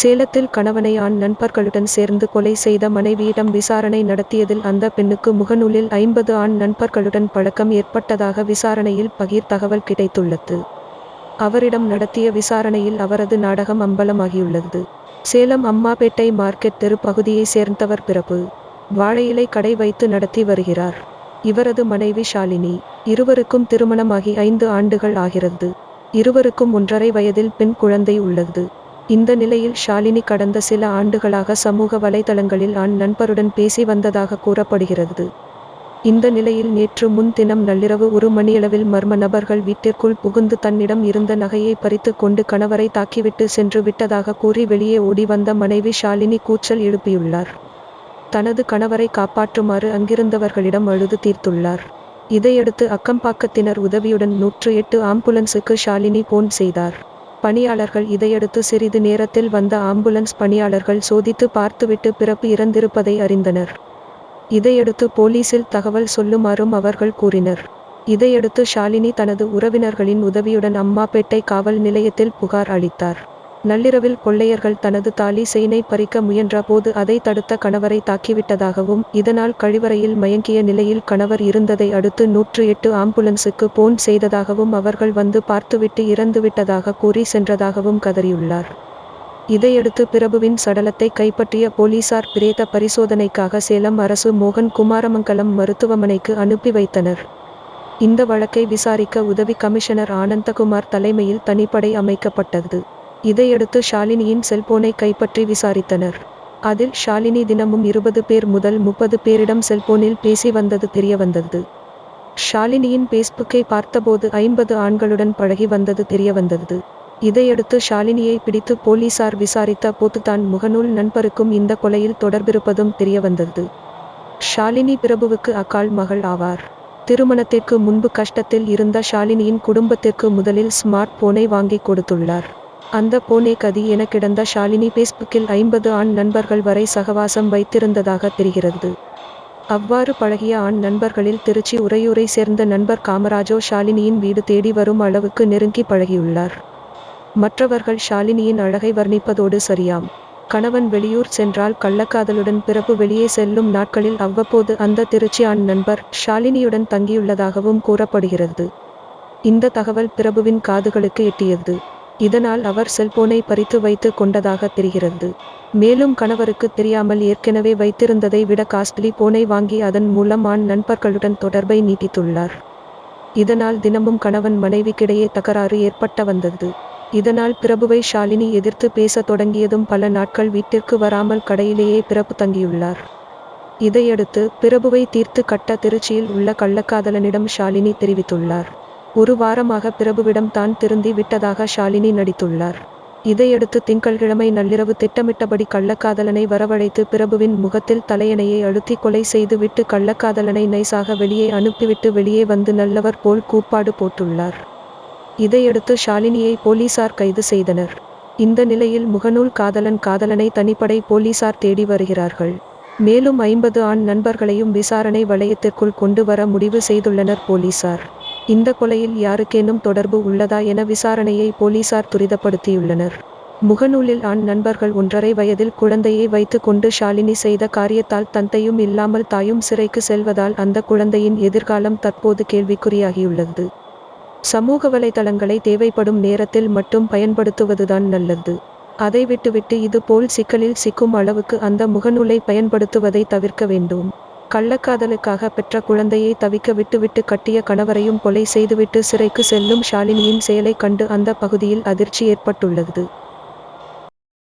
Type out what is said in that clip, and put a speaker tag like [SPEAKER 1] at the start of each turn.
[SPEAKER 1] சேலத்தில் கணவனை ஆண் நண்பர்களுடன் சேர்ந்து கொலை செய்த மனைவியிடம் விசாரணை நடத்தியதில் அந்த பெண்ணுக்கு முகநூலில் ஐம்பது ஆண் நண்பர்களுடன் பழக்கம் ஏற்பட்டதாக விசாரணையில் பகீர் தகவல் கிடைத்துள்ளது. அவரிடம் நடத்திய விசாரணையில் அவரது நாடகம் அம்பலமாகியுள்ளது. சேலம் அம்மாபேட்டை மார்க்கெட் தெரு பகுதியை சேர்ந்தவர் பிறப்பு வாழையிலை கடை வைத்து நடத்தி வருகிறார். இவரது மனைவி ஷாலினி. இருவருக்கும் திருமணமாகி ஐந்து ஆண்டுகள் ஆகிறது. இருவருக்கும் ஒன்றரை வயதில் பெண் குழந்தை உள்ளது. இந்த நிலையில் ஷாலினி கடந்த சில ஆண்டுகளாக சமூக வலைதளங்களில் ஆண் நண்பருடன் பேசி வந்ததாக கூறப்படுகிறது. இந்த நிலையில் நேற்று முன்தினம் நள்ளிரவு ஒரு மணியளவில் மர்ம நபர்கள் வீட்டிற்குள் புகுந்து தன்னிடம் இருந்த நகையை பறித்து கொண்டு கணவரை தாக்கிவிட்டு சென்று விட்டதாக கூறி வெளியே ஓடி வந்த மனைவி ஷாலினி கூச்சல் எழுப்பியுள்ளார். தனது கணவரை காப்பாற்றுமாறு அங்கிருந்தவர்களிடம் அழுது தீர்த்துள்ளார். இதையடுத்து அக்கம்பாக்கத்தினர் உதவியுடன் நூற்று எட்டு ஆம்புலன்ஸுக்கு ஷாலினி போன் செய்தார். பணியாளர்கள் இதையடுத்து சிறிது நேரத்தில் வந்த ஆம்புலன்ஸ் பணியாளர்கள் சோதித்து பார்த்துவிட்டு பிறப்பு இறந்திருப்பதை அறிந்தனர். இதையடுத்து போலீசில் தகவல் சொல்லுமாறும் அவர்கள் கூறினர். இதையடுத்து ஷாலினி தனது உறவினர்களின் உதவியுடன் அம்மாபேட்டை காவல் நிலையத்தில் புகார் அளித்தார். நள்ளிரவில் கொள்ளையர்கள் தனது தாலி செயினை பறிக்க முயன்ற போது அதை தடுத்த கணவரை தாக்கிவிட்டதாகவும் இதனால் கழிவறையில் மயங்கிய நிலையில் கணவர் இருந்ததை அடுத்து நூற்று எட்டு ஆம்புலன்ஸுக்கு போன் செய்ததாகவும் அவர்கள் வந்து பார்த்துவிட்டு இறந்துவிட்டதாக கூறி சென்றதாகவும் கதறியுள்ளார். இதையடுத்து பிரபுவின் சடலத்தை கைப்பற்றிய போலீசார் பிரேத பரிசோதனைக்காக சேலம் அரசு மோகன் குமாரமங்கலம் மருத்துவமனைக்கு அனுப்பி வைத்தனர். இந்த வழக்கை விசாரிக்க உதவி கமிஷனர் ஆனந்தகுமார் தலைமையில் தனிப்படை அமைக்கப்பட்டது. இதையடுத்து ஷாலினியின் செல்போனை கைப்பற்றி விசாரித்தனர். அதில் ஷாலினி தினமும் இருபது பேர் முதல் முப்பது பேரிடம் செல்போனில் பேசி வந்தது தெரியவந்தது ஷாலினியின் பேஸ்புக்கை பார்த்தபோது ஐம்பது ஆண்களுடன் பழகி வந்தது தெரியவந்தது இதையடுத்து ஷாலினியை பிடித்து போலீசார் விசாரித்த போது தான் முகநூல் நண்பருக்கும் இந்த கொலையில் தொடர்பிருப்பதும் தெரியவந்தது ஷாலினி பிரபுவுக்கு அக்கால் மகள் ஆவார். திருமணத்திற்கு முன்பு கஷ்டத்தில் இருந்த ஷாலினியின் குடும்பத்திற்கு முதலில் ஸ்மார்ட் போனை வாங்கி கொடுத்துள்ளார். அந்த போனே கதி என கிடந்த ஷாலினி பேஸ்புக்கில் ஐம்பது ஆண் நண்பர்கள் வரை சகவாசம் வைத்திருந்ததாக தெரிகிறது. அவ்வாறு பழகிய ஆண் நண்பர்களில் திருச்சி உறையூரை சேர்ந்த நண்பர் காமராஜோ ஷாலினியின் வீடு தேடி வரும் அளவுக்கு நெருங்கி பழகியுள்ளார். மற்றவர்கள் ஷாலினியின் அழகை வர்ணிப்பதோடு சரியாம். கணவன் வெளியூர் சென்றால் கள்ளக்காதலுடன் பிறப்பு வெளியே செல்லும் நாட்களில் அவ்வப்போது அந்த திருச்சி ஆண் நண்பர் ஷாலினியுடன் தங்கியுள்ளதாகவும் கூறப்படுகிறது. இந்த தகவல் பிரபுவின் காதுகளுக்கு எட்டியது. இதனால் அவர் செல்போனை பறித்து வைத்து கொண்டதாக தெரிகிறது. மேலும் கணவருக்கு தெரியாமல் ஏற்கனவே வைத்திருந்ததை விட காஸ்ட்லி போனை வாங்கி அதன் மூலம் ஆண் நண்பர்களுடன் தொடர்பை நீட்டித்துள்ளார். இதனால் தினமும் கணவன் மனைவிக்கிடையே தகராறு ஏற்பட்ட வந்தது. இதனால் பிரபுவை ஷாலினி எதிர்த்து பேச தொடங்கியதும் பல நாட்கள் வீட்டிற்கு வராமல் கடையிலேயே பிறப்பு தங்கியுள்ளார். இதையடுத்து பிரபுவை தீர்த்து கட்ட திருச்சியில் உள்ள கள்ளக்காதலனிடம் ஷாலினி தெரிவித்துள்ளார். ஒரு வாரமாக பிரபுவிடம் தான் திருந்தி விட்டதாக ஷாலினி நடித்துள்ளார். இதையடுத்து திங்கள்கிழமை நள்ளிரவு திட்டமிட்டபடி கள்ளக்காதலனை வரவழைத்து பிரபுவின் முகத்தில் தலையணையை அழுத்தி கொலை செய்துவிட்டு கள்ளக்காதலனை நைசாக வெளியே அனுப்பிவிட்டு வெளியே வந்து நல்லவர் போல் கூப்பாடு போட்டுள்ளார். இதையடுத்து ஷாலினியை போலீசார் கைது செய்தனர். இந்த நிலையில் முகநூல் காதலன் காதலனை தனிப்படை போலீசார் தேடி வருகிறார்கள். மேலும் ஐம்பது ஆண் நண்பர்களையும் விசாரணை வளையத்திற்குள் கொண்டு வர முடிவு செய்துள்ளனர் போலீசார். இந்த கொலையில் யாருக்கேனும் தொடர்பு உள்ளதா என விசாரணையை போலீசார் துரிதப்படுத்தியுள்ளனர். முகநூலில் ஆண் நண்பர்கள் ஒன்றரை வயதில் குழந்தையை வைத்து கொண்டு ஷாலினி செய்த காரியத்தால் தந்தையும் இல்லாமல் தாயும் சிறைக்கு செல்வதால் அந்த குழந்தையின் எதிர்காலம் தற்போது கேள்விக்குறியாகியுள்ளது. சமூக வலைதளங்களை தேவைப்படும் நேரத்தில் மட்டும் பயன்படுத்துவதுதான் நல்லது. அதை விட்டுவிட்டு இது போல் சிக்கலில் சிக்கும் அளவுக்கு அந்த முகநூலை பயன்படுத்துவதை தவிர்க்க வேண்டும். கள்ளக்காதலுக்காக பெற்ற குழந்தையை தவிக்க விட்டுவிட்டு கட்டிய கணவரையும் கொலை செய்துவிட்டு சிறைக்கு செல்லும் ஷாலினியின் செயலை கண்டு அந்த பகுதியில் அதிர்ச்சி ஏற்பட்டுள்ளது.